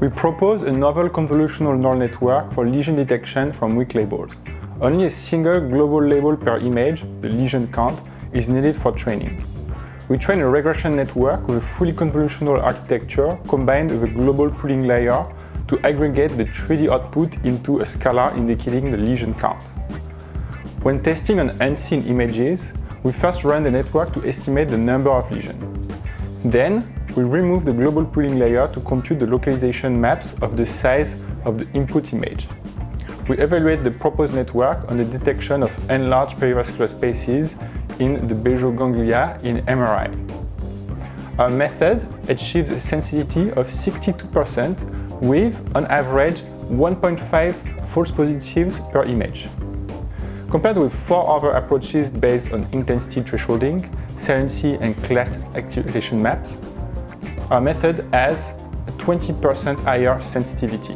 We propose a novel convolutional neural network for lesion detection from weak labels. Only a single global label per image, the lesion count, is needed for training. We train a regression network with a fully convolutional architecture combined with a global pooling layer to aggregate the 3D output into a scalar indicating the lesion count. When testing on unseen images, we first run the network to estimate the number of lesions. Then, we remove the global pooling layer to compute the localization maps of the size of the input image. We evaluate the proposed network on the detection of enlarged perivascular spaces in the basal ganglia in MRI. Our method achieves a sensitivity of 62% with, on average, 1.5 false positives per image. Compared with four other approaches based on intensity thresholding, saliency and class activation maps, our method has a 20% higher sensitivity.